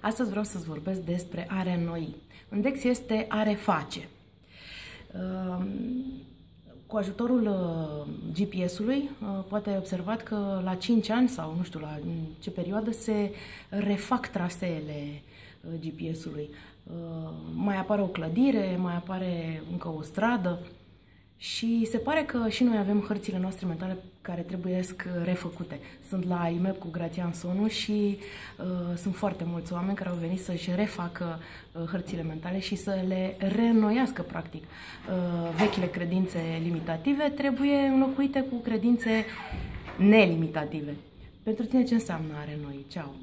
Astăzi vreau să-ți vorbesc despre a reînnoi. În Dex este a reface. Ehm, cu ajutorul uh, GPS-ului, uh, poate ai observat că la 5 ani sau nu știu la ce perioadă se refac traseele uh, GPS-ului. Mai apare o clădire, mai apare încă o stradă. Și se pare că și noi avem hărțile noastre mentale care trebuie refăcute. Sunt la IMEP cu Grațian Sonu și uh, sunt foarte mulți oameni care au venit să-și refacă uh, hărțile mentale și să le reînnoiască, practic. Uh, vechile credințe limitative trebuie înlocuite cu credințe nelimitative. Pentru tine ce înseamnă a renoi? Ceau!